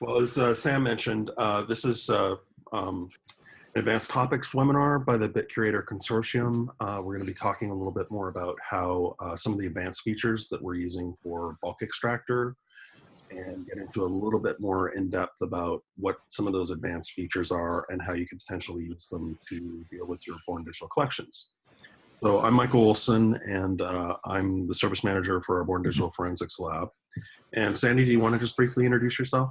Well, as uh, Sam mentioned, uh, this is uh, um, an advanced topics webinar by the BitCurator Consortium. Uh, we're going to be talking a little bit more about how uh, some of the advanced features that we're using for bulk extractor and get into a little bit more in depth about what some of those advanced features are and how you could potentially use them to deal with your Born Digital collections. So I'm Michael Olson and uh, I'm the service manager for our Born Digital Forensics Lab. And Sandy, do you want to just briefly introduce yourself?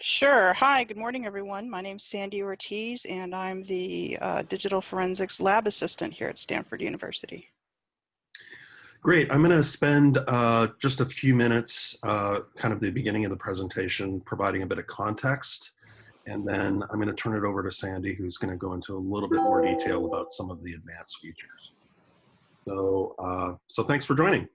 Sure. Hi, good morning, everyone. My name is Sandy Ortiz, and I'm the uh, Digital Forensics Lab Assistant here at Stanford University. Great. I'm going to spend uh, just a few minutes, uh, kind of the beginning of the presentation, providing a bit of context. And then I'm going to turn it over to Sandy, who's going to go into a little bit more detail about some of the advanced features. So, uh, so thanks for joining.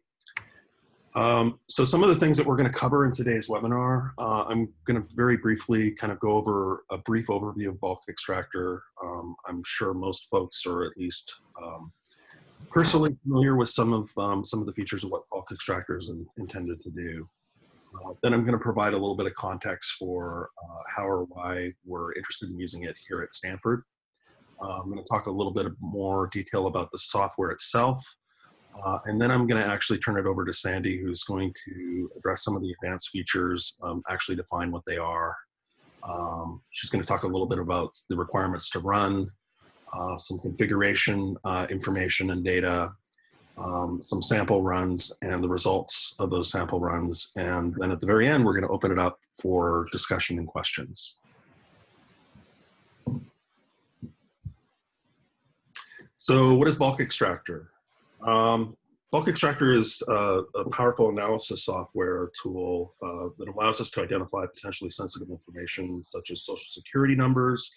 Um, so some of the things that we're going to cover in today's webinar, uh, I'm going to very briefly kind of go over a brief overview of bulk extractor. Um, I'm sure most folks are at least um, personally familiar with some of um, some of the features of what bulk extractor is in, intended to do. Uh, then I'm going to provide a little bit of context for uh, how or why we're interested in using it here at Stanford. Uh, I'm going to talk a little bit more detail about the software itself, uh, and then I'm going to actually turn it over to Sandy, who's going to address some of the advanced features, um, actually define what they are. Um, she's going to talk a little bit about the requirements to run, uh, some configuration uh, information and data, um, some sample runs and the results of those sample runs. And then at the very end, we're going to open it up for discussion and questions. So what is bulk extractor? Um, bulk extractor is uh, a powerful analysis software tool uh, that allows us to identify potentially sensitive information such as social security numbers,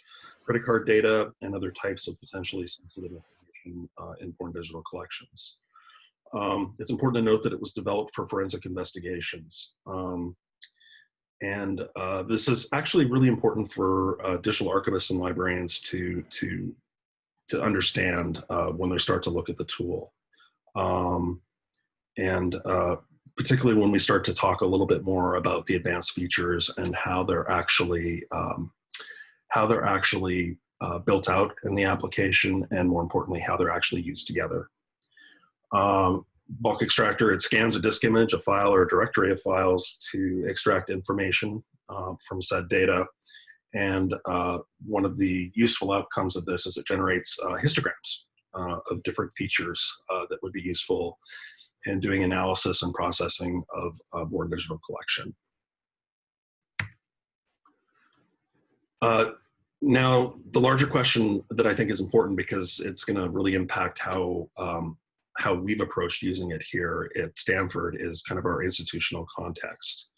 credit card data, and other types of potentially sensitive information uh, in Born Digital collections. Um, it's important to note that it was developed for forensic investigations. Um, and uh, this is actually really important for uh, digital archivists and librarians to, to, to understand uh, when they start to look at the tool. Um, and uh, particularly when we start to talk a little bit more about the advanced features and how they're actually um, how they're actually uh, built out in the application, and more importantly, how they're actually used together. Um, bulk extractor, it scans a disk image, a file, or a directory of files to extract information uh, from said data. And uh, one of the useful outcomes of this is it generates uh, histograms uh, of different features uh, that would be useful in doing analysis and processing of a Born Digital collection. Uh, now, the larger question that I think is important because it's going to really impact how um, how we've approached using it here at Stanford is kind of our institutional context.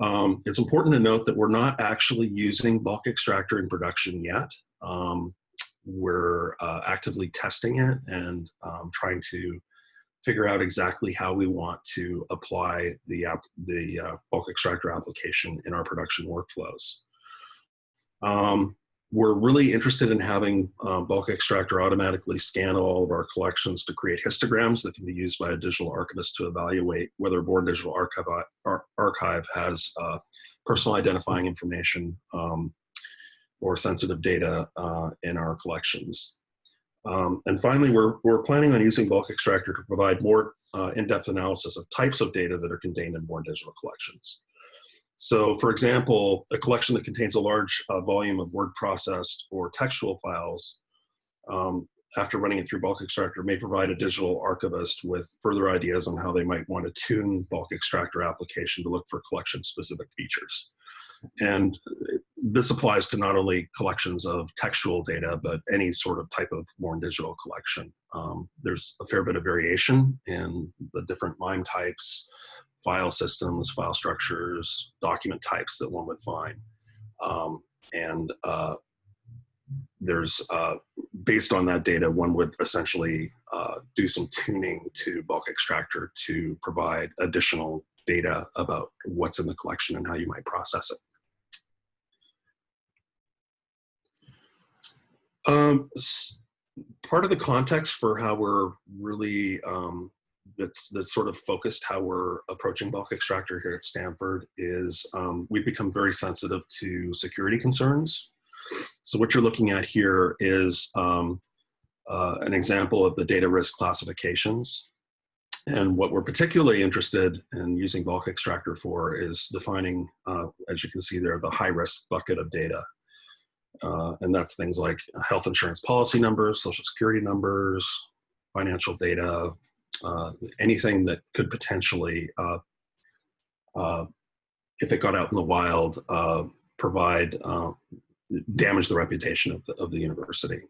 Um, it's important to note that we're not actually using bulk extractor in production yet. Um, we're uh, actively testing it and um, trying to figure out exactly how we want to apply the, the uh, bulk extractor application in our production workflows. Um, we're really interested in having uh, bulk extractor automatically scan all of our collections to create histograms that can be used by a digital archivist to evaluate whether Born Digital Archive, Ar Archive has uh, personal identifying information um, or sensitive data uh, in our collections. Um, and finally, we're, we're planning on using bulk extractor to provide more uh, in-depth analysis of types of data that are contained in Born Digital collections. So for example, a collection that contains a large uh, volume of word processed or textual files, um, after running it through bulk extractor may provide a digital archivist with further ideas on how they might want to tune bulk extractor application to look for collection specific features. And this applies to not only collections of textual data, but any sort of type of Born Digital collection. Um, there's a fair bit of variation in the different MIME types, file systems, file structures, document types that one would find. Um, and uh, there's, uh, based on that data, one would essentially uh, do some tuning to bulk extractor to provide additional data about what's in the collection and how you might process it. Um, part of the context for how we're really um, that's that's sort of focused how we're approaching bulk extractor here at Stanford is um, we've become very sensitive to security concerns. So what you're looking at here is um, uh, an example of the data risk classifications. And what we're particularly interested in using bulk extractor for is defining, uh, as you can see there, the high risk bucket of data. Uh, and that's things like health insurance policy numbers, social security numbers, financial data, uh, anything that could potentially, uh, uh, if it got out in the wild, uh, provide, uh, damage the reputation of the, of the university.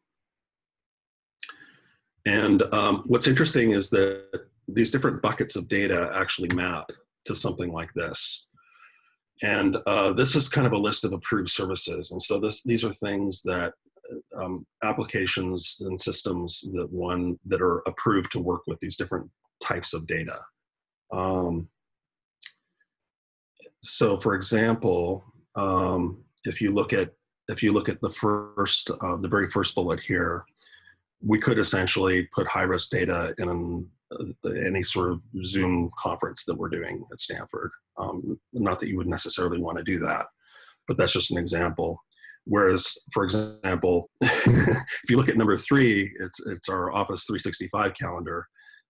And um, what's interesting is that these different buckets of data actually map to something like this. And uh, this is kind of a list of approved services. And so this, these are things that um, applications and systems that one that are approved to work with these different types of data. Um, so for example, um, if you look at if you look at the first, uh, the very first bullet here, we could essentially put high risk data in uh, any sort of Zoom conference that we're doing at Stanford. Um, not that you would necessarily want to do that, but that's just an example. Whereas, for example, if you look at number three, it's, it's our Office 365 calendar.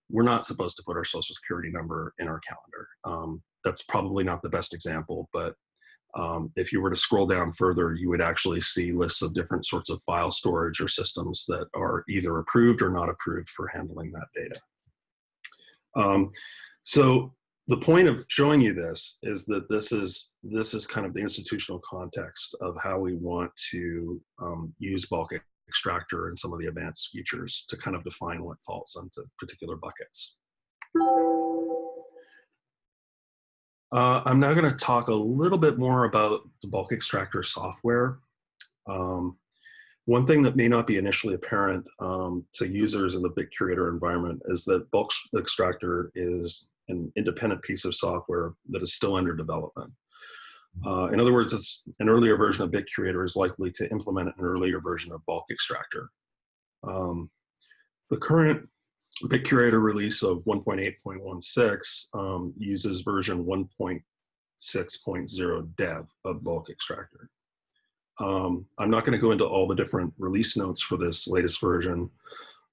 We're not supposed to put our social security number in our calendar. Um, that's probably not the best example, but um, if you were to scroll down further, you would actually see lists of different sorts of file storage or systems that are either approved or not approved for handling that data. Um, so the point of showing you this is that this is this is kind of the institutional context of how we want to um, use bulk extractor and some of the advanced features to kind of define what falls into particular buckets. Uh, I'm now going to talk a little bit more about the bulk extractor software. Um, one thing that may not be initially apparent um, to users in the BitCurator environment is that bulk extractor is an independent piece of software that is still under development. Uh, in other words, it's an earlier version of BitCurator is likely to implement an earlier version of bulk extractor. Um, the current BitCurator release of 1.8.16 um, uses version 1.6.0 dev of bulk extractor. Um, I'm not going to go into all the different release notes for this latest version,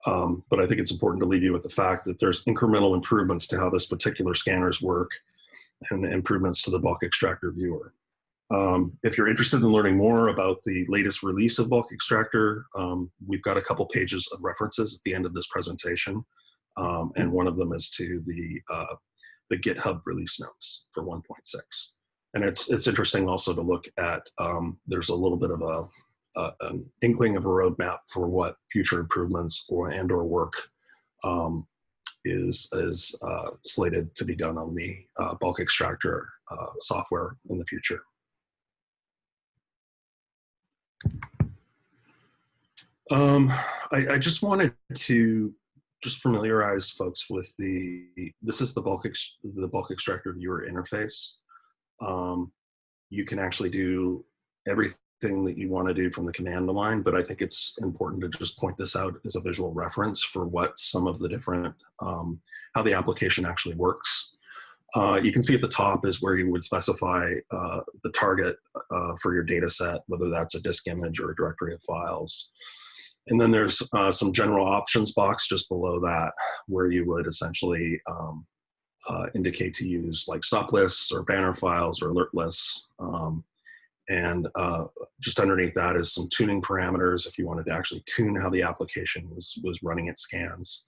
um, but I think it's important to leave you with the fact that there's incremental improvements to how this particular scanners work and improvements to the bulk extractor viewer. Um, if you're interested in learning more about the latest release of bulk extractor, um, we've got a couple pages of references at the end of this presentation. Um, and one of them is to the, uh, the GitHub release notes for 1.6. And it's, it's interesting also to look at, um, there's a little bit of a, uh, an inkling of a roadmap for what future improvements or and or work um, is, is uh, slated to be done on the uh, bulk extractor uh, software in the future. Um, I, I, just wanted to just familiarize folks with the, this is the bulk, the bulk extractor viewer interface. Um, you can actually do everything that you want to do from the command line, but I think it's important to just point this out as a visual reference for what some of the different, um, how the application actually works. Uh, you can see at the top is where you would specify uh, the target uh, for your data set, whether that's a disk image or a directory of files. And then there's uh, some general options box just below that where you would essentially um, uh, indicate to use like stop lists or banner files or alert lists. Um, and uh, just underneath that is some tuning parameters if you wanted to actually tune how the application was, was running its scans.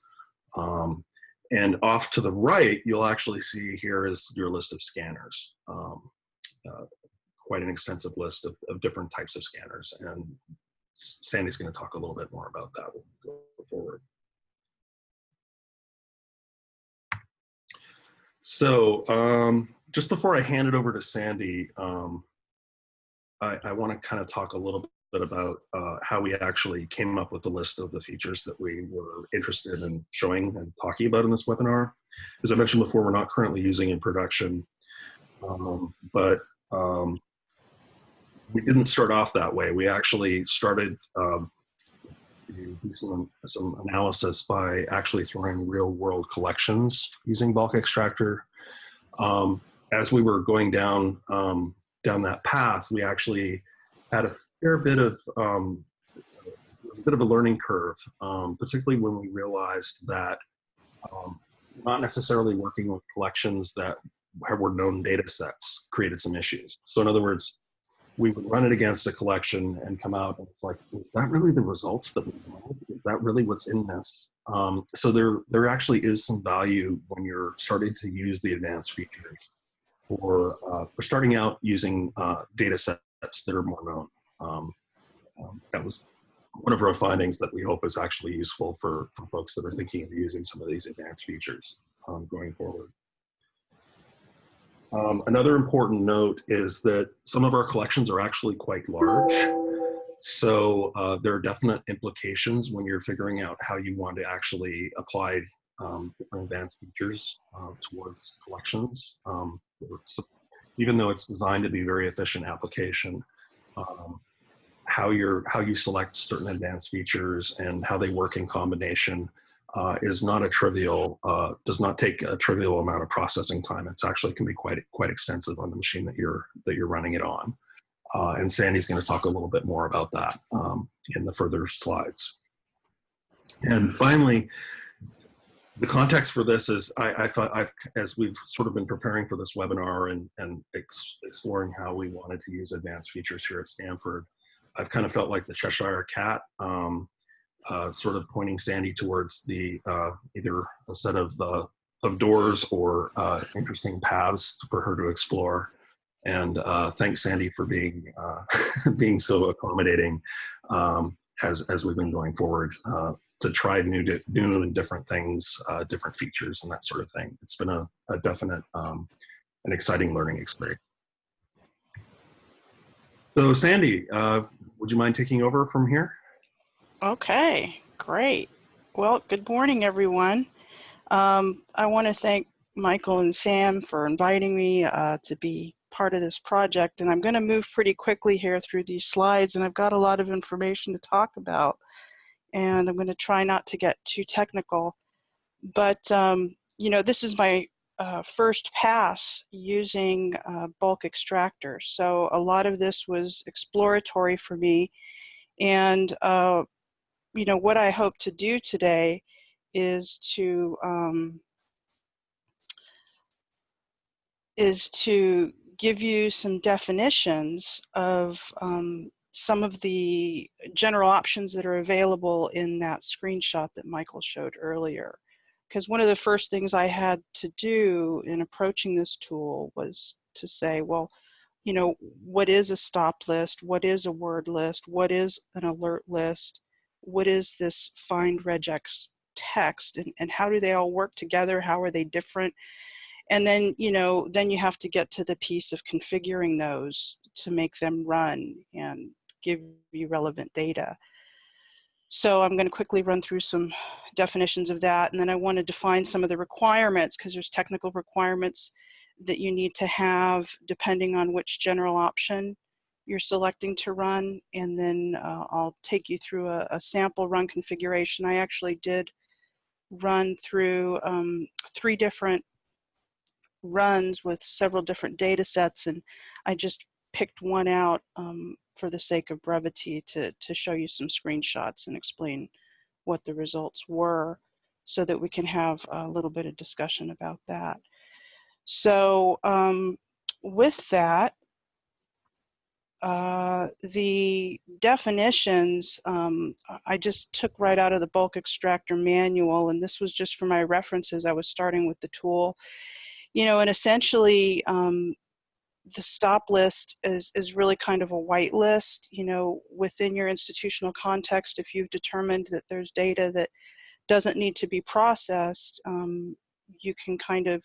Um, and off to the right, you'll actually see here is your list of scanners. Um, uh, quite an extensive list of, of different types of scanners. And Sandy's going to talk a little bit more about that go forward. So um, just before I hand it over to Sandy, um, I, I want to kind of talk a little bit about uh, how we actually came up with the list of the features that we were interested in showing and talking about in this webinar. As I mentioned before, we're not currently using in production, um, but um, we didn't start off that way. We actually started um, some, some analysis by actually throwing real world collections using bulk extractor. Um, as we were going down um, down that path, we actually had a fair bit of um, it was a bit of a learning curve, um, particularly when we realized that um, not necessarily working with collections that were known data sets created some issues. So in other words, we would run it against a collection and come out and it's like, is that really the results that we wanted? Is that really what's in this? Um, so there, there actually is some value when you're starting to use the advanced features or uh, for starting out using uh, data sets that are more known. Um, um, that was one of our findings that we hope is actually useful for, for folks that are thinking of using some of these advanced features um, going forward. Um, another important note is that some of our collections are actually quite large. So uh, there are definite implications when you're figuring out how you want to actually apply um, different advanced features uh, towards collections. Um, even though it's designed to be very efficient application, um, how you're how you select certain advanced features and how they work in combination uh, is not a trivial uh, does not take a trivial amount of processing time. It's actually can be quite quite extensive on the machine that you're that you're running it on. Uh, and Sandy's going to talk a little bit more about that um, in the further slides. And finally, the context for this is I, I thought I've, as we've sort of been preparing for this webinar and, and ex exploring how we wanted to use advanced features here at Stanford, I've kind of felt like the Cheshire cat, um, uh, sort of pointing Sandy towards the uh, either a set of uh, of doors or uh, interesting paths for her to explore. And uh, thanks, Sandy, for being uh, being so accommodating um, as as we've been going forward to try new new and different things, different features, and that sort of thing. It's been a, a definite um, an exciting learning experience. So Sandy, uh, would you mind taking over from here? Okay, great. Well, good morning, everyone. Um, I want to thank Michael and Sam for inviting me uh, to be part of this project. And I'm going to move pretty quickly here through these slides, and I've got a lot of information to talk about. And I'm going to try not to get too technical. But, um, you know, this is my uh, first pass using uh, bulk extractors. So a lot of this was exploratory for me. And, uh, you know, what I hope to do today is to, um, is to give you some definitions of um, some of the general options that are available in that screenshot that Michael showed earlier because one of the first things I had to do in approaching this tool was to say, well, you know, what is a stop list? What is a word list? What is an alert list? What is this find regex text? And, and how do they all work together? How are they different? And then, you know, then you have to get to the piece of configuring those to make them run and give you relevant data. So I'm going to quickly run through some definitions of that. And then I want to define some of the requirements because there's technical requirements that you need to have depending on which general option you're selecting to run. And then uh, I'll take you through a, a, sample run configuration. I actually did run through um, three different runs with several different data sets and I just picked one out um, for the sake of brevity to, to show you some screenshots and explain what the results were so that we can have a little bit of discussion about that. So um, with that, uh, the definitions um, I just took right out of the bulk extractor manual and this was just for my references. I was starting with the tool. You know, and essentially um, the stop list is, is really kind of a white list, you know, within your institutional context, if you've determined that there's data that doesn't need to be processed, um, you can kind of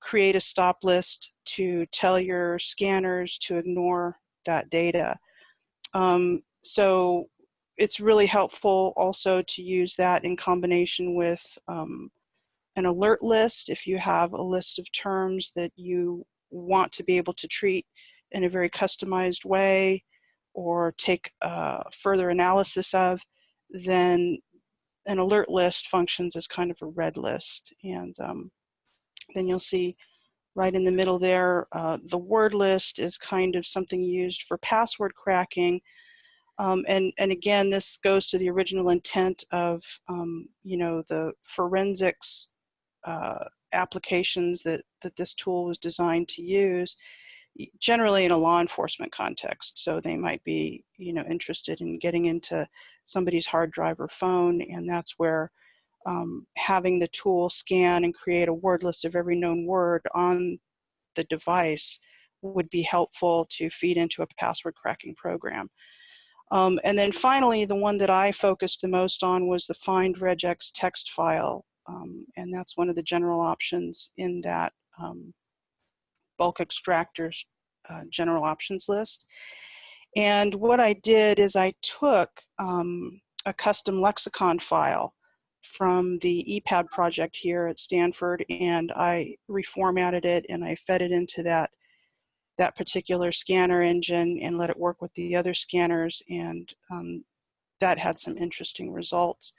create a stop list to tell your scanners to ignore that data. Um, so it's really helpful also to use that in combination with um, an alert list if you have a list of terms that you want to be able to treat in a very customized way or take further analysis of, then an alert list functions as kind of a red list. And um, then you'll see right in the middle there, uh, the word list is kind of something used for password cracking. Um, and, and again, this goes to the original intent of, um, you know, the forensics uh, applications that, that this tool was designed to use, generally in a law enforcement context. So they might be, you know, interested in getting into somebody's hard drive or phone, and that's where um, having the tool scan and create a word list of every known word on the device would be helpful to feed into a password cracking program. Um, and then finally, the one that I focused the most on was the find regex text file. Um, and that's one of the general options in that um, bulk extractors uh, general options list. And what I did is I took um, a custom lexicon file from the ePADD project here at Stanford and I reformatted it and I fed it into that that particular scanner engine and let it work with the other scanners and um, that had some interesting results.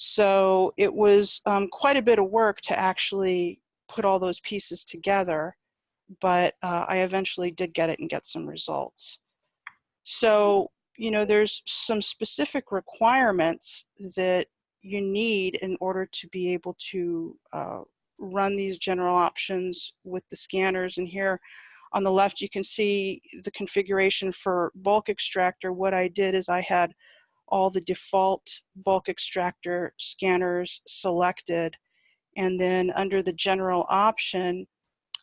So it was um, quite a bit of work to actually put all those pieces together, but uh, I eventually did get it and get some results. So, you know, there's some specific requirements that you need in order to be able to uh, run these general options with the scanners. And here on the left, you can see the configuration for bulk extractor. What I did is I had all the default bulk extractor scanners selected. And then under the general option,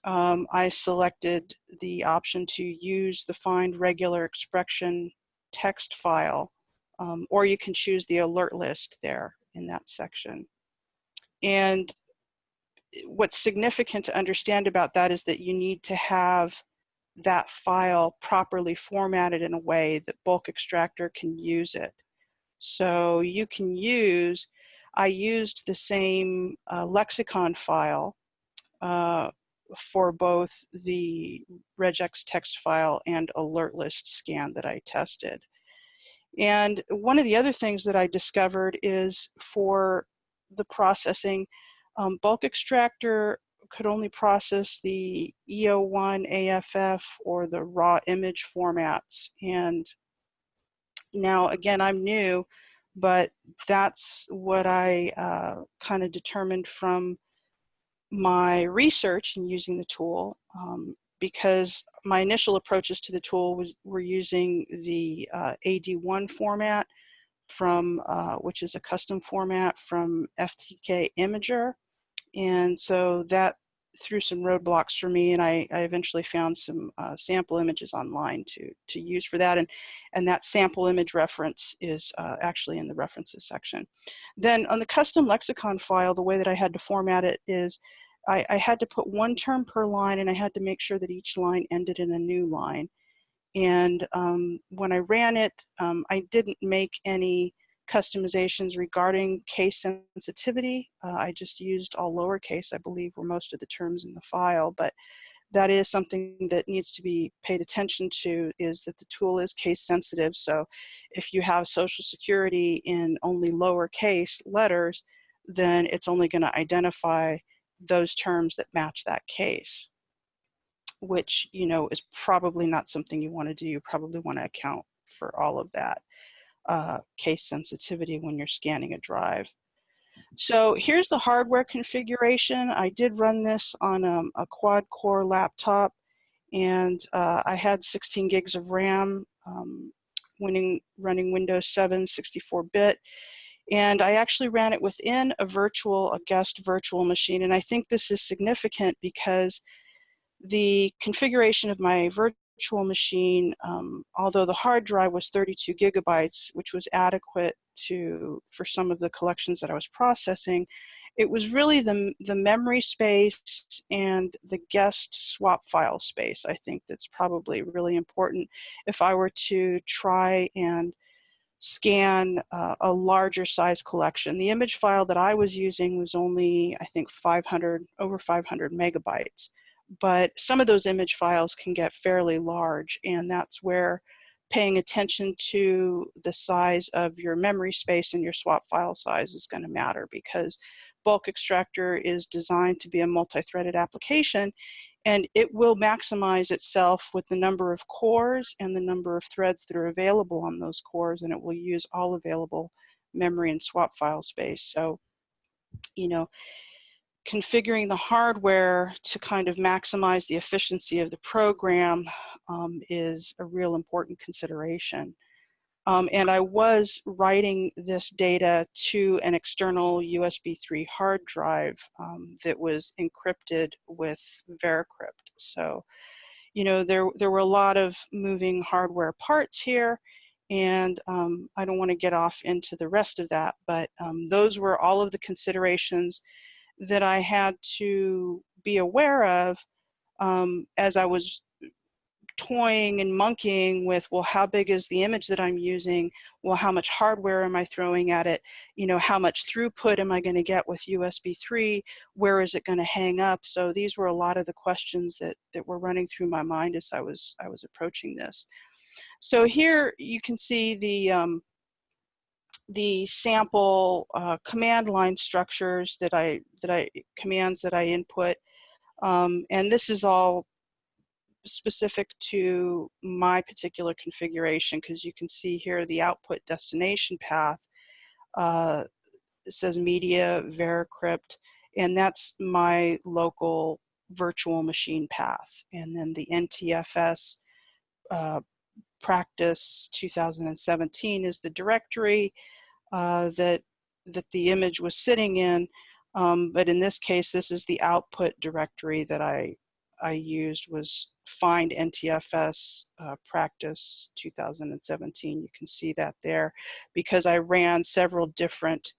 um, I selected the option to use the find regular expression text file, um, or you can choose the alert list there in that section. And what's significant to understand about that is that you need to have that file properly formatted in a way that bulk extractor can use it. So you can use, I used the same uh, lexicon file uh, for both the regex text file and alert list scan that I tested. And one of the other things that I discovered is for the processing, um, bulk extractor could only process the EO1, AFF, or the raw image formats. And now, again, I'm new, but that's what I uh, kind of determined from my research and using the tool. Um, because my initial approaches to the tool was were using the uh, AD1 format from uh, which is a custom format from FTK Imager, and so that threw some roadblocks for me, and I, I eventually found some uh, sample images online to to use for that, and and that sample image reference is uh, actually in the references section. Then on the custom lexicon file, the way that I had to format it is I, I, had to put one term per line and I had to make sure that each line ended in a new line. And um, when I ran it, um, I didn't make any customizations regarding case sensitivity. Uh, I just used all lowercase, I believe were most of the terms in the file, but that is something that needs to be paid attention to is that the tool is case sensitive. So if you have social security in only lowercase letters, then it's only gonna identify those terms that match that case, which, you know, is probably not something you want to do. You probably want to account for all of that uh, case sensitivity when you're scanning a drive. So here's the hardware configuration. I did run this on um, a quad core laptop and uh, I had 16 gigs of RAM um, winning, running Windows 7 64-bit. And I actually ran it within a virtual, a guest virtual machine. And I think this is significant because the configuration of my virtual machine, um, although the hard drive was 32 gigabytes, which was adequate to for some of the collections that I was processing, it was really the, the memory space and the guest swap file space, I think that's probably really important if I were to try and scan uh, a larger size collection. The image file that I was using was only, I think, 500, over 500 megabytes. But some of those image files can get fairly large, and that's where paying attention to the size of your memory space and your swap file size is going to matter because bulk extractor is designed to be a multi-threaded application and it will maximize itself with the number of cores and the number of threads that are available on those cores and it will use all available memory and swap file space. So, you know, configuring the hardware to kind of maximize the efficiency of the program um, is a real important consideration. Um, and I was writing this data to an external USB 3 hard drive um, that was encrypted with Veracrypt. So, you know, there, there were a lot of moving hardware parts here, and um, I don't want to get off into the rest of that, but um, those were all of the considerations that I had to be aware of um, as I was toying and monkeying with, well, how big is the image that I'm using? Well, how much hardware am I throwing at it? You know, how much throughput am I going to get with USB 3? Where is it going to hang up? So these were a lot of the questions that, that were running through my mind as I was, I was approaching this. So here you can see the, um, the sample uh, command line structures that I, that I, commands that I input. Um, and this is all specific to my particular configuration because you can see here the output destination path uh, says media veracrypt and that's my local virtual machine path and then the NTFS uh, practice 2017 is the directory uh, that that the image was sitting in um, but in this case this is the output directory that I I used was find NTFS uh, practice 2017. You can see that there because I ran several different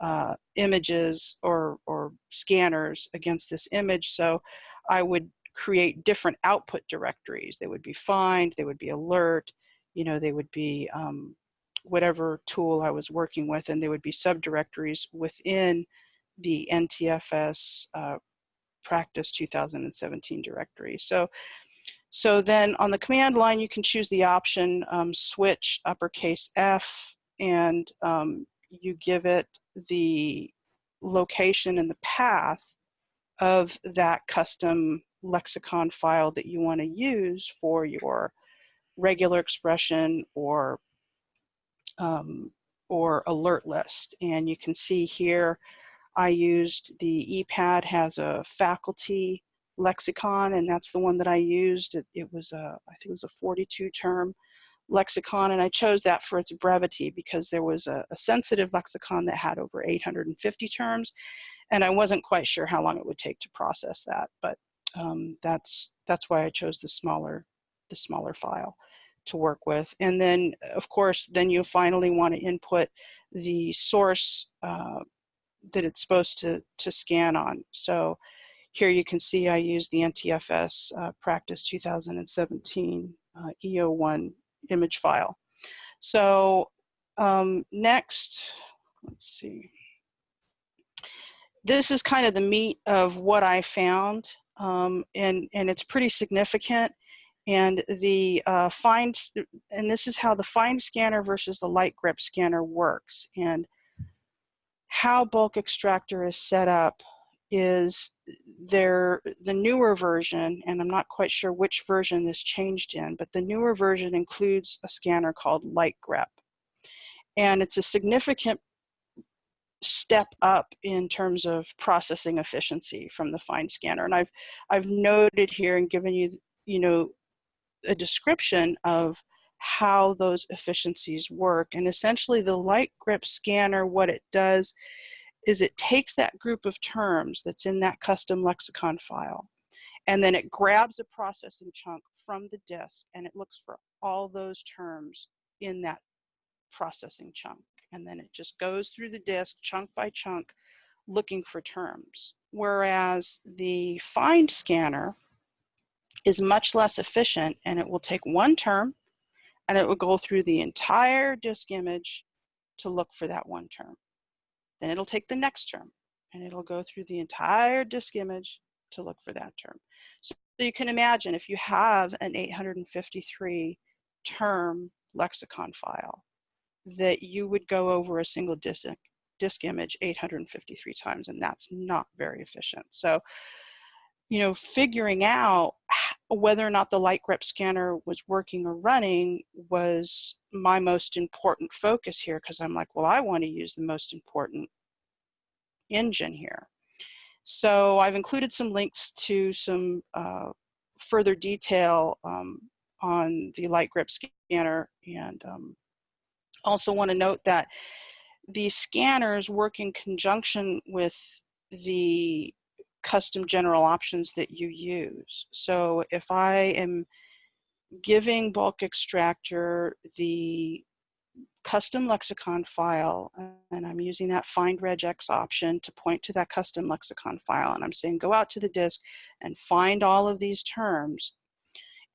uh, images or, or scanners against this image. So I would create different output directories. They would be find, they would be alert, you know, they would be um, whatever tool I was working with, and they would be subdirectories within the NTFS uh, practice 2017 directory. So, so then on the command line, you can choose the option um, switch uppercase F and um, you give it the location and the path of that custom lexicon file that you want to use for your regular expression or um, or alert list. And you can see here I used the ePADD has a faculty lexicon and that's the one that I used. It, it was a, I think it was a 42 term lexicon and I chose that for its brevity because there was a, a, sensitive lexicon that had over 850 terms and I wasn't quite sure how long it would take to process that but um, that's that's why I chose the smaller the smaller file to work with and then of course then you finally want to input the source uh, that it's supposed to, to scan on. So here you can see I use the NTFS uh, practice 2017 uh, EO1 image file. So um, next, let's see. This is kind of the meat of what I found um, and, and it's pretty significant. And the uh, and this is how the find scanner versus the light grep scanner works. And how bulk extractor is set up is there the newer version and i'm not quite sure which version this changed in but the newer version includes a scanner called light grep. and it's a significant step up in terms of processing efficiency from the find scanner and i've i've noted here and given you you know a description of how those efficiencies work. And essentially the light grep scanner, what it does is it takes that group of terms that's in that custom lexicon file, and then it grabs a processing chunk from the disk and it looks for all those terms in that processing chunk. And then it just goes through the disk chunk by chunk looking for terms. Whereas the find scanner is much less efficient and it will take one term and it will go through the entire disk image to look for that one term. Then it'll take the next term and it'll go through the entire disk image to look for that term. So you can imagine if you have an 853 term lexicon file that you would go over a single disk, disk image 853 times, and that's not very efficient. So, you know, figuring out whether or not the light grep scanner was working or running was my most important focus here because I'm like, well, I want to use the most important engine here. So I've included some links to some uh, further detail um, on the light grep scanner and um, also want to note that these scanners work in conjunction with the custom general options that you use. So if I am giving bulk extractor the custom lexicon file and I'm using that find regex option to point to that custom lexicon file and I'm saying go out to the disk and find all of these terms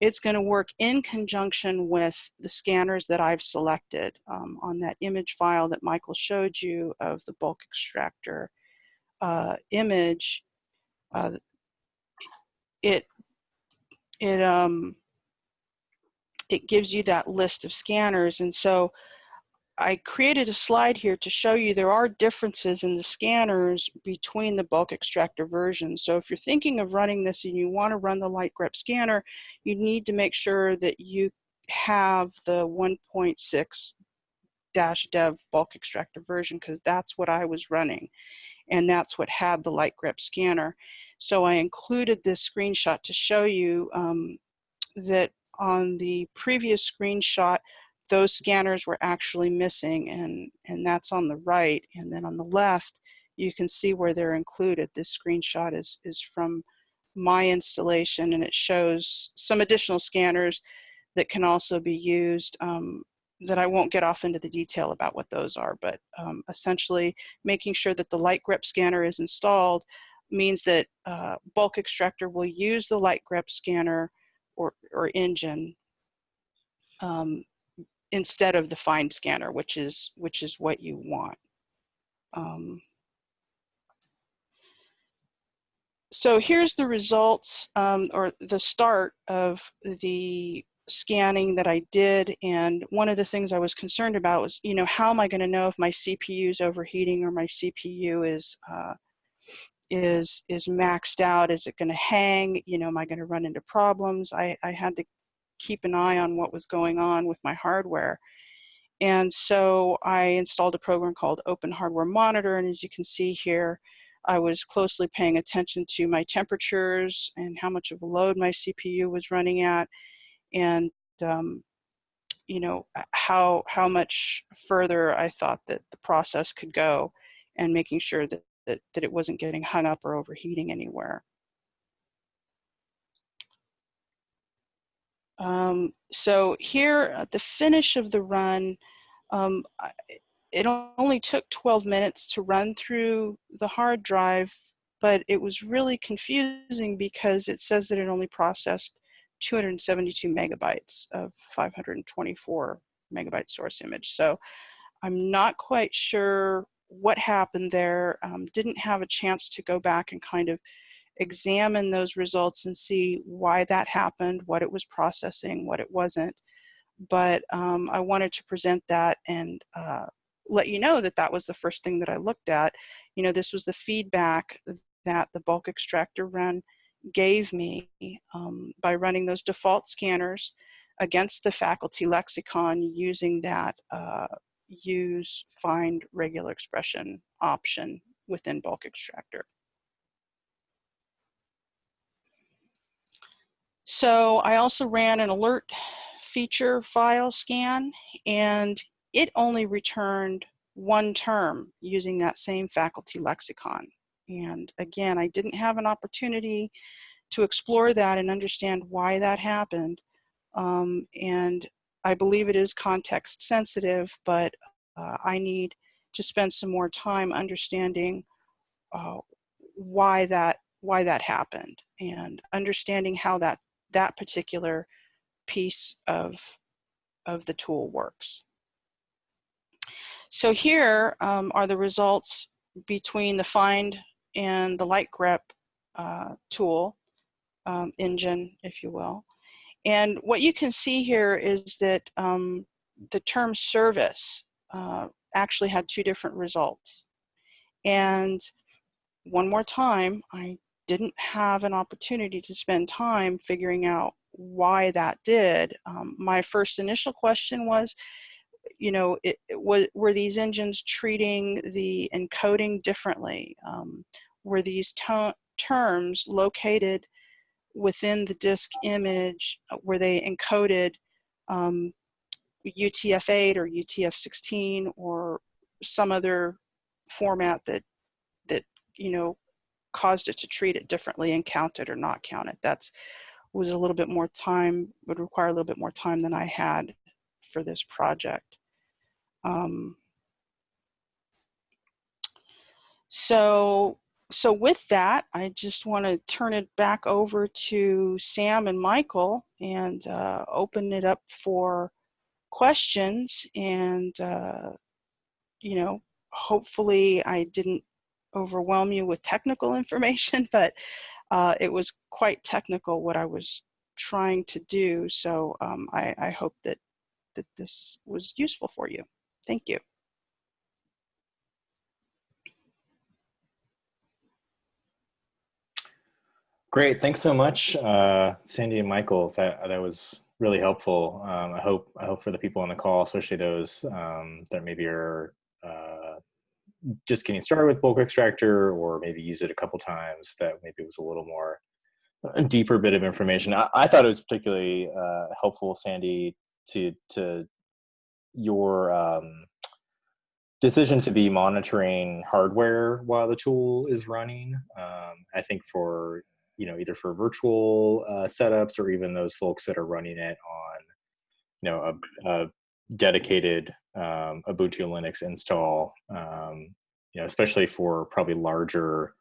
it's going to work in conjunction with the scanners that I've selected um, on that image file that Michael showed you of the bulk extractor uh, image. Uh, it it um it gives you that list of scanners, and so I created a slide here to show you there are differences in the scanners between the bulk extractor versions. So if you're thinking of running this and you want to run the light grep scanner, you need to make sure that you have the 1.6 dash dev bulk extractor version because that's what I was running and that's what had the light grep scanner. So I included this screenshot to show you um, that on the previous screenshot those scanners were actually missing and, and that's on the right. And then on the left, you can see where they're included. This screenshot is, is from my installation and it shows some additional scanners that can also be used um, that I won't get off into the detail about what those are, but um, essentially making sure that the light grep scanner is installed means that uh, bulk extractor will use the light grep scanner or, or engine um, instead of the find scanner, which is, which is what you want. Um, so here's the results um, or the start of the scanning that I did. And one of the things I was concerned about was, you know, how am I going to know if my CPU is overheating or my CPU is, uh, is, is maxed out? Is it going to hang? You know, am I going to run into problems? I, I had to keep an eye on what was going on with my hardware. And so I installed a program called Open Hardware Monitor. And as you can see here, I was closely paying attention to my temperatures and how much of a load my CPU was running at and um, you know how how much further I thought that the process could go and making sure that, that, that it wasn't getting hung up or overheating anywhere. Um, so here at the finish of the run, um, it only took 12 minutes to run through the hard drive, but it was really confusing because it says that it only processed 272 megabytes of 524 megabyte source image. So I'm not quite sure what happened there. Um, didn't have a chance to go back and kind of examine those results and see why that happened, what it was processing, what it wasn't. But um, I wanted to present that and uh, let you know that that was the first thing that I looked at. You know, this was the feedback that the bulk extractor run gave me um, by running those default scanners against the faculty lexicon using that uh, use find regular expression option within bulk extractor. So I also ran an alert feature file scan and it only returned one term using that same faculty lexicon. And again, I didn't have an opportunity to explore that and understand why that happened. Um, and I believe it is context sensitive, but uh, I need to spend some more time understanding uh, why that why that happened and understanding how that that particular piece of, of the tool works. So here um, are the results between the find and the light grep uh, tool um, engine, if you will. And what you can see here is that um, the term service uh, actually had two different results. And one more time, I didn't have an opportunity to spend time figuring out why that did. Um, my first initial question was, you know, it, it was, were these engines treating the encoding differently? Um, were these terms located within the disk image? Uh, were they encoded um, UTF-8 or UTF-16 or some other format that that you know caused it to treat it differently and count it or not count it. That's was a little bit more time, would require a little bit more time than I had for this project. Um, so, so with that, I just want to turn it back over to Sam and Michael and uh, open it up for questions and, uh, you know, hopefully I didn't overwhelm you with technical information, but uh, it was quite technical what I was trying to do. So um, I, I hope that, that this was useful for you. Thank you. Great, thanks so much, uh, Sandy and Michael. That that was really helpful. Um, I hope I hope for the people on the call, especially those um, that maybe are uh, just getting started with bulk extractor or maybe use it a couple times that maybe was a little more a deeper bit of information. I, I thought it was particularly uh, helpful, Sandy, to to your um, decision to be monitoring hardware while the tool is running. Um, I think for you know either for virtual uh, setups or even those folks that are running it on you know a, a dedicated um, Ubuntu Linux install, um, you know, especially for probably larger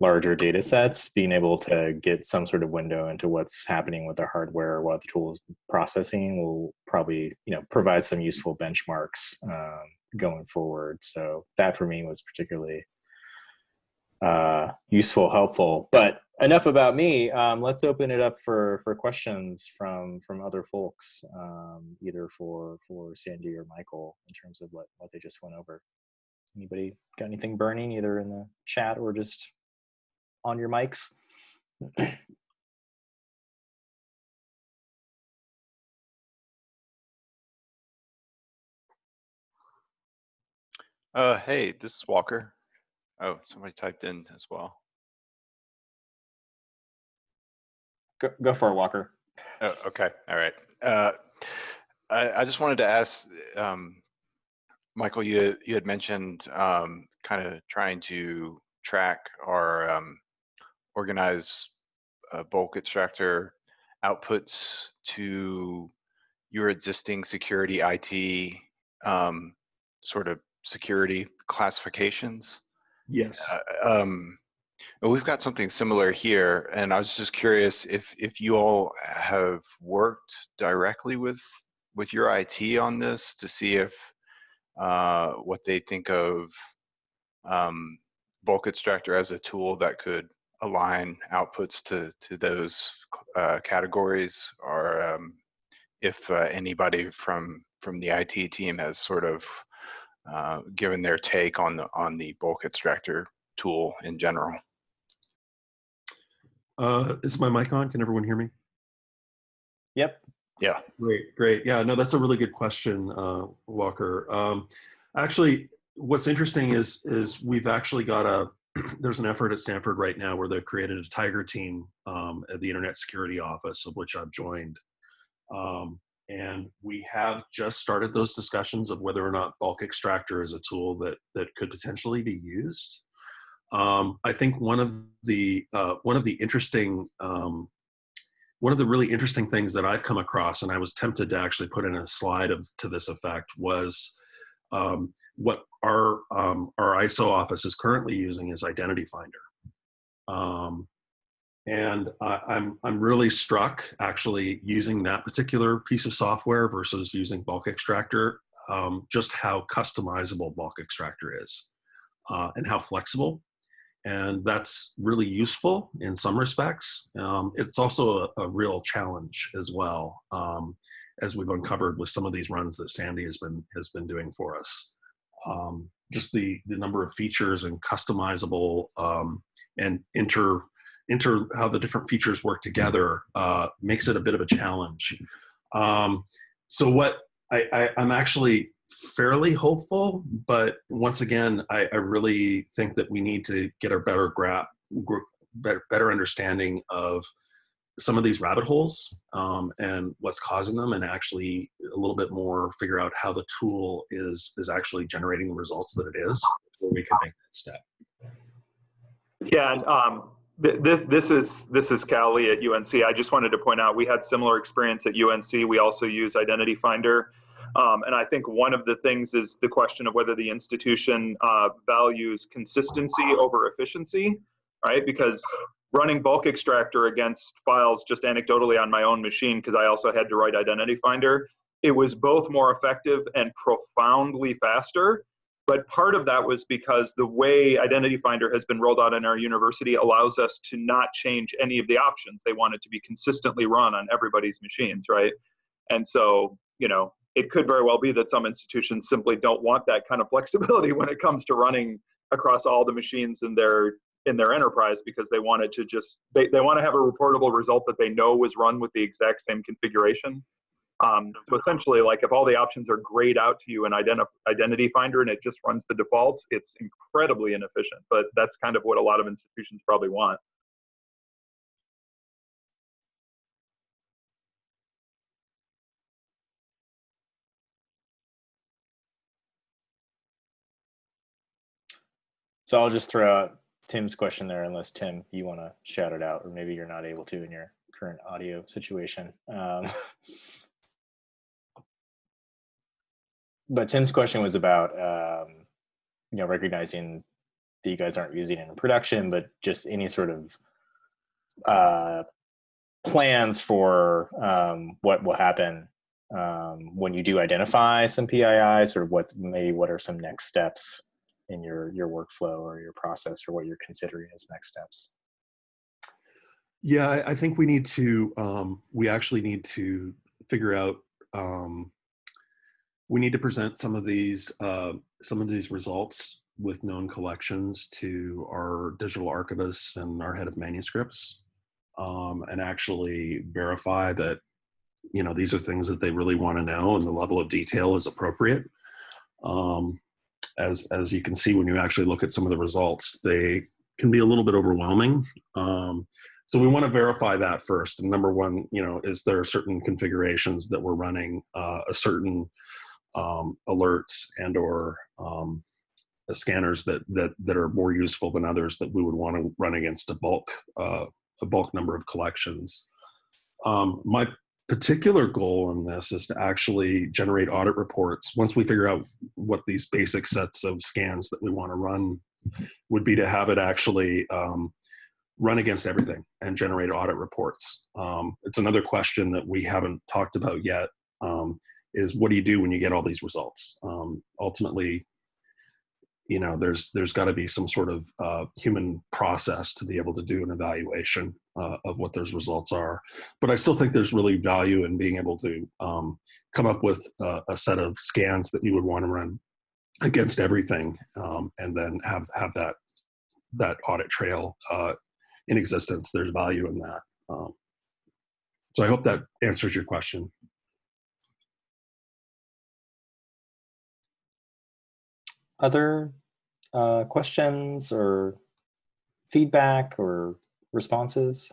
larger data sets, being able to get some sort of window into what's happening with the hardware while the tool is processing will probably you know provide some useful benchmarks um, going forward. So that for me was particularly uh, useful, helpful. But enough about me. Um, let's open it up for for questions from from other folks, um, either for for Sandy or Michael, in terms of what what they just went over. Anybody got anything burning, either in the chat or just on your mics? Uh, hey, this is Walker. Oh, somebody typed in as well. Go, go for it, Walker. Oh, okay. All right. Uh, I, I just wanted to ask, um, Michael, you, you had mentioned um, kind of trying to track or um, organize uh, bulk extractor outputs to your existing security IT um, sort of security classifications. Yes. Uh, um, we've got something similar here, and I was just curious if if you all have worked directly with with your IT on this to see if uh, what they think of um, bulk extractor as a tool that could align outputs to to those uh, categories, or um, if uh, anybody from from the IT team has sort of uh, given their take on the on the bulk extractor tool in general. Uh, is my mic on? Can everyone hear me? Yep. Yeah. Great, great. Yeah, no, that's a really good question, uh, Walker. Um, actually, what's interesting is is we've actually got a there's an effort at Stanford right now where they've created a tiger team um, at the Internet Security Office, of which I've joined. Um, and we have just started those discussions of whether or not bulk extractor is a tool that that could potentially be used. Um, I think one of the uh, one of the interesting um, one of the really interesting things that I've come across, and I was tempted to actually put in a slide of to this effect, was um, what our um, our ISO office is currently using is Identity Finder. Um, and uh, I'm, I'm really struck actually using that particular piece of software versus using bulk extractor, um, just how customizable bulk extractor is uh, and how flexible. And that's really useful in some respects. Um, it's also a, a, real challenge as well, um, as we've uncovered with some of these runs that Sandy has been has been doing for us. Um, just the the number of features and customizable um, and inter inter how the different features work together uh, makes it a bit of a challenge. Um, so what I, I, I'm actually fairly hopeful, but once again, I, I really think that we need to get a better grasp, better, better understanding of some of these rabbit holes um, and what's causing them and actually a little bit more figure out how the tool is is actually generating the results that it is before we can make that step yeah and um, th- th- this is this is Cali at UNC. I just wanted to point out we had similar experience at UNC. We also use Identity Finder um, and I think one of the things is the question of whether the institution uh, values consistency over efficiency, right? Because running bulk extractor against files just anecdotally on my own machine, because I also had to write Identity Finder, it was both more effective and profoundly faster. But part of that was because the way Identity Finder has been rolled out in our university allows us to not change any of the options. They want it to be consistently run on everybody's machines, right? And so, you know, it could very well be that some institutions simply don't want that kind of flexibility when it comes to running across all the machines in their in their enterprise because they wanted to just they, they want to have a reportable result that they know was run with the exact same configuration. Um, so essentially like if all the options are grayed out to you in identi- identity finder and it just runs the defaults it's incredibly inefficient but that's kind of what a lot of institutions probably want So I'll just throw out Tim's question there, unless Tim, you want to shout it out, or maybe you're not able to in your current audio situation. Um, but Tim's question was about, um, you know, recognizing that you guys aren't using it in production, but just any sort of uh, plans for um, what will happen um, when you do identify some PIIs, or what maybe what are some next steps in your your workflow or your process or what you're considering as next steps? Yeah i, think we need to um, we actually need to figure out um, we need to present some of these uh, some of these results with known collections to our digital archivists and our head of manuscripts um, and actually verify that you know these are things that they really want to know and the level of detail is appropriate. Um, as as you can see when you actually look at some of the results, they can be a little bit overwhelming. Um, so we want to verify that first. And number one, you know, is there certain configurations that we're running uh, a certain um, alerts and or um, scanners that that that are more useful than others that we would want to run against a bulk uh, a bulk number of collections. Um, my particular goal in this is to actually generate audit reports. Once we figure out what these basic sets of scans that we want to run would be to have it actually um, run against everything and generate audit reports. Um, it's another question that we haven't talked about yet um, is what do you do when you get all these results? Um, ultimately, you know there's there's got to be some sort of uh, human process to be able to do an evaluation uh, of what those results are. But i still think there's really value in being able to um, come up with a set of scans that you would want to run against everything um, and then have have that that audit trail uh, in existence. There's value in that um, so i hope that answers your question other uh, questions or feedback or responses?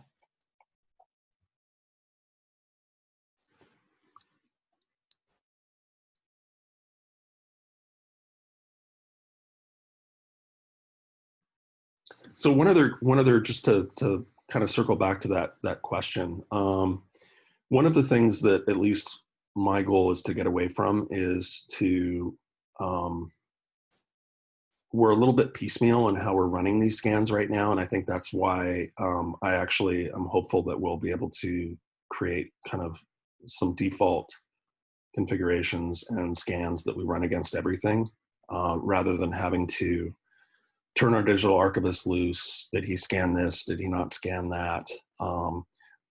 So one other, one other, just to, to kind of circle back to that, that question. Um, one of the things that at least my goal is to get away from is to um, we're a little bit piecemeal in how we're running these scans right now. And I think that's why um, I actually am hopeful that we'll be able to create kind of some default configurations and scans that we run against everything uh, rather than having to turn our digital archivist loose. Did he scan this? Did he not scan that? Um,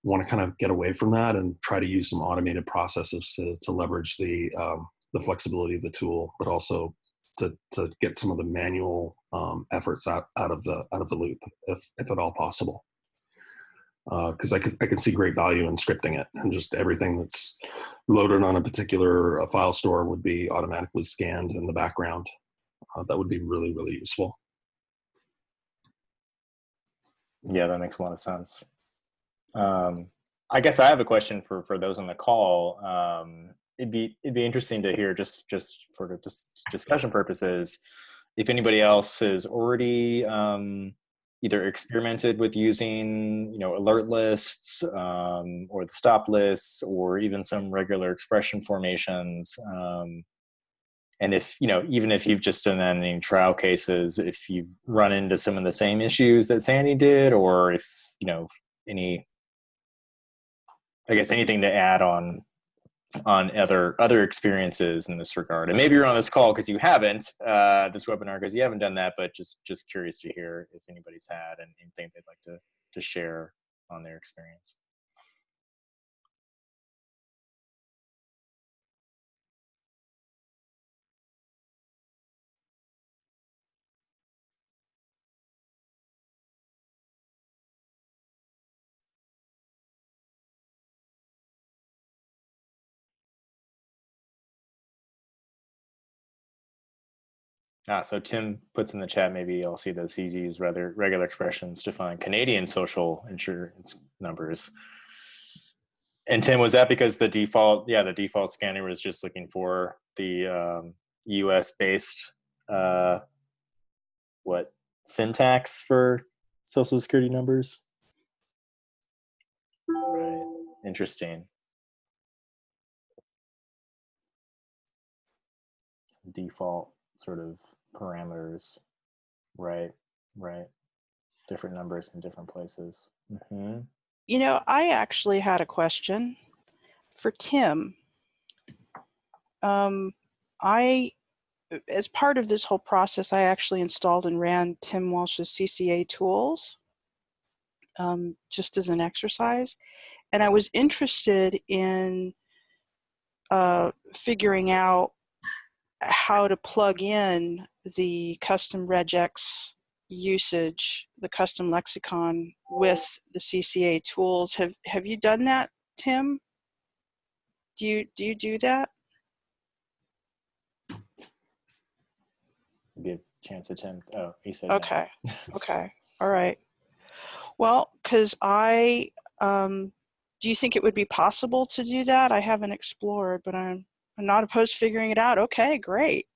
want to kind of get away from that and try to use some automated processes to, to leverage the, um, the flexibility of the tool, but also to, to get some of the manual um, efforts out, out of the out of the loop, if, if at all possible. Because I, could, I can see great value in scripting it, and just everything that's loaded on a particular uh, file store would be automatically scanned in the background. Uh, that would be really really useful. Yeah, that makes a lot of sense. Um, I guess I have a question for for those on the call. Um, it'd be it'd be interesting to hear just just for dis discussion purposes if anybody else has already um, either experimented with using you know alert lists um, or the stop lists or even some regular expression formations um, and if you know even if you've just done any trial cases if you've run into some of the same issues that sandy did or if you know any i guess anything to add on on other other experiences in this regard. And maybe you're on this call because you haven't uh, this webinar because you haven't done that but just just curious to hear if anybody's had and anything they'd like to to share on their experience Ah, so Tim puts in the chat, maybe you'll see that he's used rather regular expressions to find Canadian social insurance numbers. And Tim, was that because the default, yeah, the default scanner was just looking for the um, US based, uh, what, syntax for social security numbers? Right, interesting. Default sort of parameters. Right, right. Different numbers in different places. Mm-hmm. You know, I actually had a question for Tim. Um, I, as part of this whole process, I actually installed and ran Tim Walsh's CCA tools um, just as an exercise. And I was interested in uh, figuring out how to plug in the custom regex usage, the custom lexicon with the CCA tools. Have have you done that, Tim? Do you do you do that? Give chance attempt. Oh, he said. no. Okay. Okay. All right. Well, because I um, do you think it would be possible to do that? I haven't explored, but I'm I'm not opposed to figuring it out. Okay, great.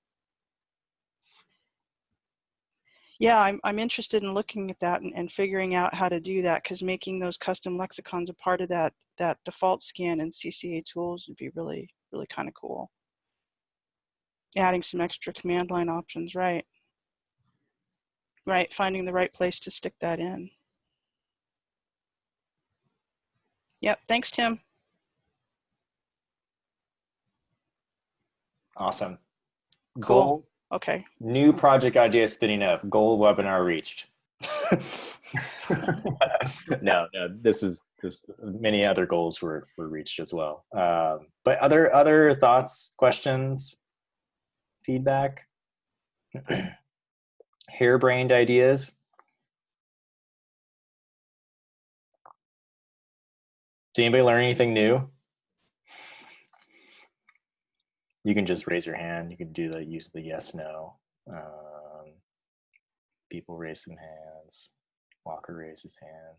Yeah, I'm, I'm interested in looking at that and, and figuring out how to do that because making those custom lexicons a part of that, that default scan in CCA tools would be really, really kind of cool. Adding some extra command line options, right. Right, finding the right place to stick that in. Yep, thanks, Tim. Awesome. Cool. Goal, Okay. new project idea spinning up. Goal webinar reached. no, no, this is this. Many other goals were were reached as well. Um, but other other thoughts, questions, feedback, harebrained ideas. Did anybody learn anything new? You can just raise your hand. You can do the use the yes no. Um, people raise some hands. Walker raised his hand.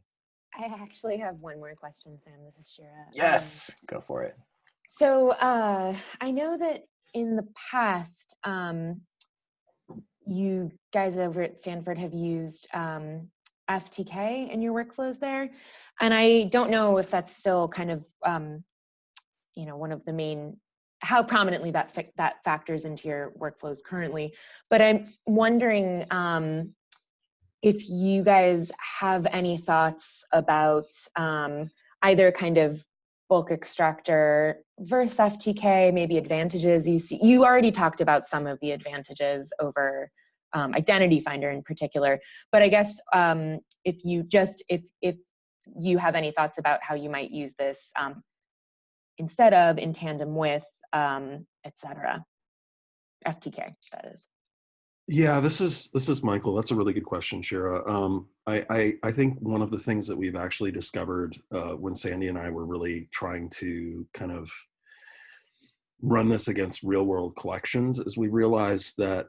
I actually have one more question, Sam. This is Shira. Um, Yes, go for it. so uh, I know that in the past, um, you guys over at Stanford have used um, FTK in your workflows there, and I don't know if that's still kind of, um, you know, one of the main how prominently that that factors into your workflows currently. But I'm wondering um, if you guys have any thoughts about um, either kind of bulk extractor versus FTK, maybe advantages you see. You already talked about some of the advantages over um, Identity Finder in particular. But I guess um, if you just if if you have any thoughts about how you might use this um, instead of, in tandem with, um, et cetera. FTK, that is. Yeah, this is this is Michael. That's a really good question, Shira. Um, I, I I think one of the things that we've actually discovered uh, when Sandy and I were really trying to kind of run this against real world collections is we realized that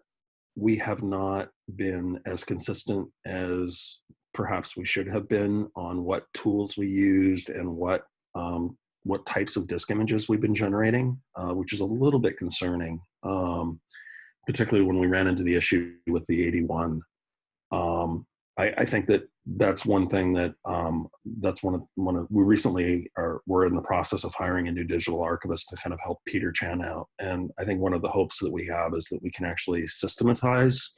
we have not been as consistent as perhaps we should have been on what tools we used and what um, what types of disk images we've been generating, uh, which is a little bit concerning. Um, particularly when we ran into the issue with the AD1. Um, I, I, think that that's one thing that um, that's one of one of we recently are we're in the process of hiring a new digital archivist to kind of help Peter Chan out, and I think one of the hopes that we have is that we can actually systematize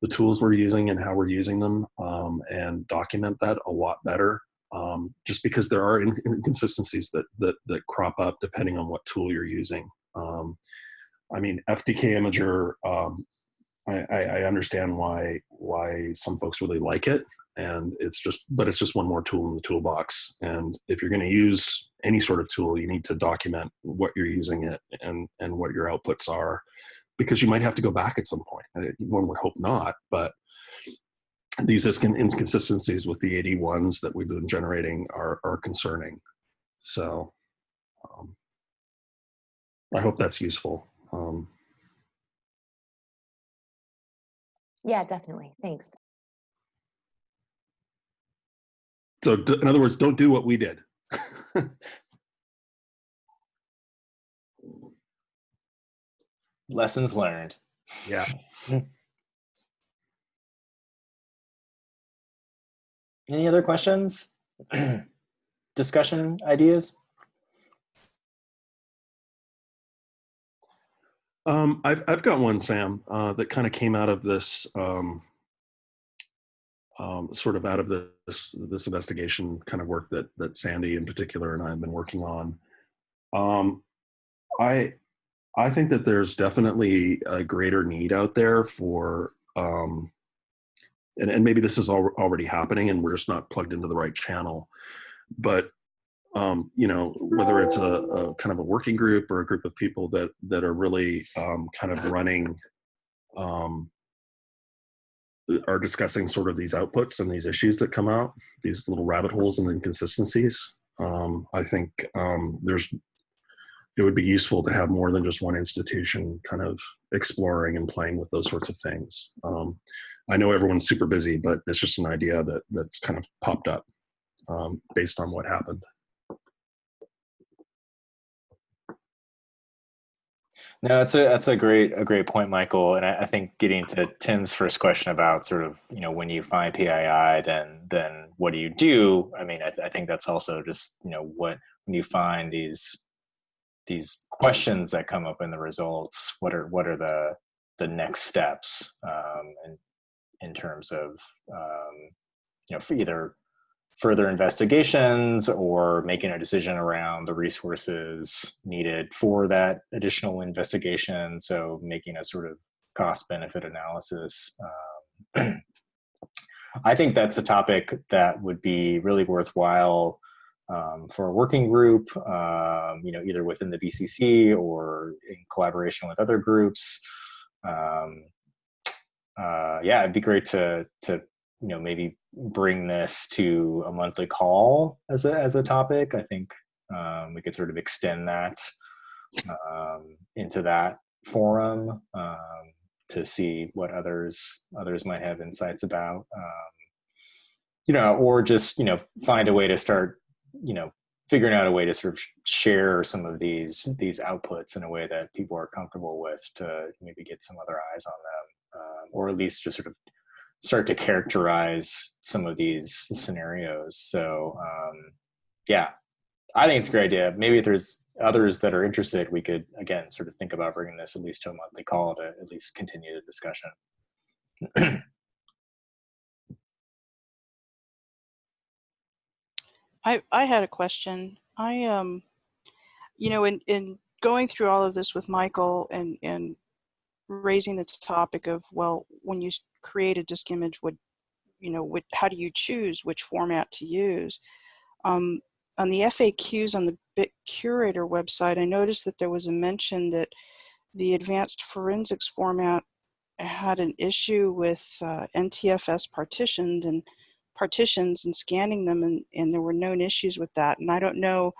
the tools we're using and how we're using them um, and document that a lot better. Um, just because there are inconsistencies that that that crop up depending on what tool you're using. Um, I mean, FTK Imager, um, I, I, understand why why some folks really like it, and it's just, but it's just one more tool in the toolbox. And if you're going to use any sort of tool, you need to document what you're using it and and what your outputs are, because you might have to go back at some point. One would hope not, but these inconsistencies with the AD1s that we've been generating are are concerning. So. Um, I hope that's useful. Um, yeah, definitely. Thanks. So in other words, don't do what we did. Lessons learned. Yeah. Any other questions? Discussion ideas? Um, I've I've got one, Sam, uh, that kind of came out of this um, um, sort of out of this this investigation kind of work that that Sandy in particular and I have been working on. Um, I I think that there's definitely a greater need out there for um, and, and maybe this is al already happening and we're just not plugged into the right channel but um, you know, whether it's a, a, kind of a working group or a group of people that that are really um, kind of running, um, are discussing sort of these outputs and these issues that come out, these little rabbit holes and inconsistencies. Um, I think um, there's it would be useful to have more than just one institution kind of exploring and playing with those sorts of things. I know everyone's super busy, but it's just an idea that that's kind of popped up um, based on what happened. No, that's a that's a great a great point, Michael. And I, I, think getting to Tim's first question about sort of you know when you find PII, then then what do you do? I mean, I, I think that's also just you know what when you find these these questions that come up in the results, what are what are the the next steps um, in in terms of um, you know for either further investigations or making a decision around the resources needed for that additional investigation. So making a sort of cost benefit analysis. Um, I think that's a topic that would be really worthwhile um, for a working group, um, you know, either within the BCC or in collaboration with other groups. Um, uh, yeah, it'd be great to to you know maybe bring this to a monthly call as a as a topic. I think um, we could sort of extend that um, into that forum um, to see what others others might have insights about. Um, you know, or just you know find a way to start you know figuring out a way to sort of share some of these these outputs in a way that people are comfortable with to maybe get some other eyes on them, um, or at least just sort of start to characterize some of these scenarios. So um, yeah, I think it's a great idea. Maybe if there's others that are interested, we could again sort of think about bringing this at least to a monthly call to at least continue the discussion. I I had a question. I um, you know, in in going through all of this with Michael and and raising the topic of, well, when you create a disk image, would, you know, what, how do you choose which format to use? Um, on the FAQs on the Bit Curator website, I noticed that there was a mention that the advanced forensics format had an issue with uh, NTFS partitioned and partitions and scanning them and, and there were known issues with that. And I don't know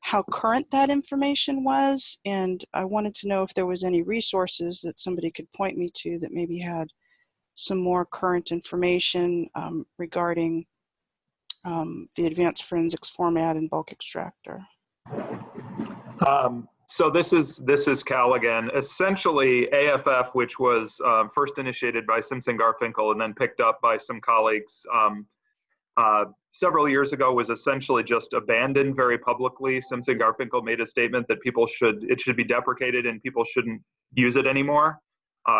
how current that information was. And I wanted to know if there was any resources that somebody could point me to that maybe had some more current information um, regarding um, the advanced forensics format and bulk extractor. Um, so this is this is Cal again. Essentially, AFF, which was um, first initiated by Simson Garfinkel and then picked up by some colleagues um, uh, several years ago, was essentially just abandoned very publicly. Simson Garfinkel made a statement that people should it should be deprecated and people shouldn't use it anymore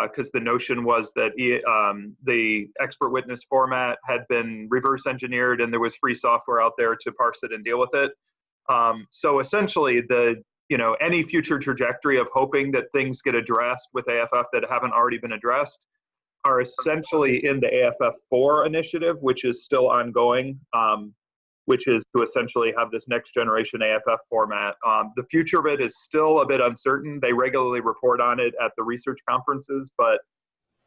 because uh, the notion was that um, the expert witness format had been reverse engineered and there was free software out there to parse it and deal with it. Um, so essentially, the you know any future trajectory of hoping that things get addressed with AFF that haven't already been addressed are essentially in the AFF4 initiative, which is still ongoing, um, which is to essentially have this next generation AFF format. Um, the future of it is still a bit uncertain. They regularly report on it at the research conferences, but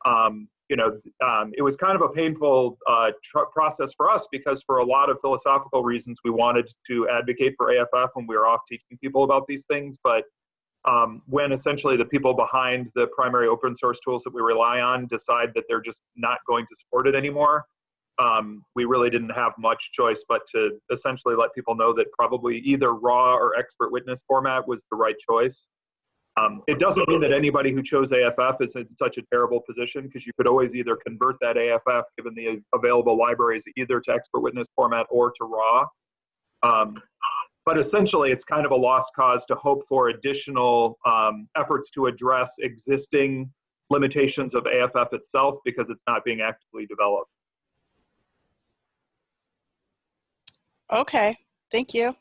um, you know, um, it was kind of a painful uh, process for us because for a lot of philosophical reasons, we wanted to advocate for AFF when we were off teaching people about these things. But um, when essentially the people behind the primary open source tools that we rely on decide that they're just not going to support it anymore, um, we really didn't have much choice but to essentially let people know that probably either raw or expert witness format was the right choice. Um, it doesn't mean that anybody who chose AFF is in such a terrible position because you could always either convert that AFF, given the available libraries, either to expert witness format or to RAW. Um, but essentially, it's kind of a lost cause to hope for additional um, efforts to address existing limitations of AFF itself because it's not being actively developed. Okay, thank you.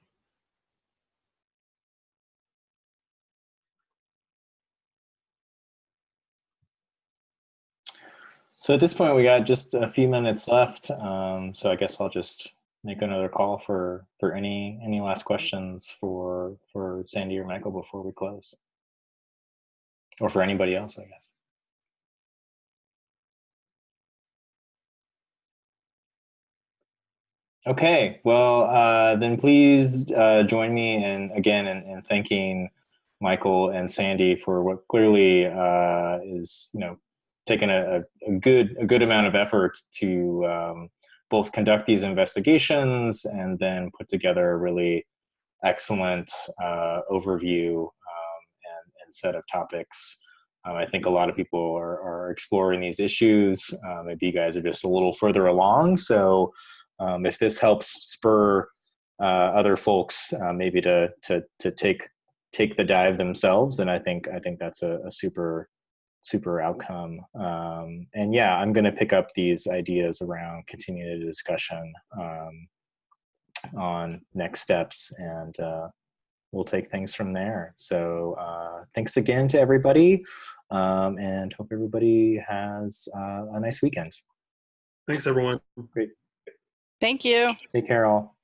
So at this point, we got just a few minutes left. Um, so I guess I'll just make another call for for any any last questions for for Sandy or Michael before we close, or for anybody else, I guess. Okay, well uh, then please uh, join me in again in, in thanking Michael and Sandy for what clearly uh, is you know taken a, a, good a good amount of effort to um, both conduct these investigations and then put together a really excellent uh, overview um, and, and, set of topics. Um, I think a lot of people are, are exploring these issues. Uh, maybe you guys are just a little further along. So um, if this helps spur uh, other folks uh, maybe to to to take take the dive themselves, then I think I think that's a, a super super outcome. Um, and yeah, I'm going to pick up these ideas around continuing the discussion um, on next steps, and uh, we'll take things from there. So uh, thanks again to everybody, um, and hope everybody has uh, a nice weekend. Thanks, everyone. Great. Thank you. Take care, all.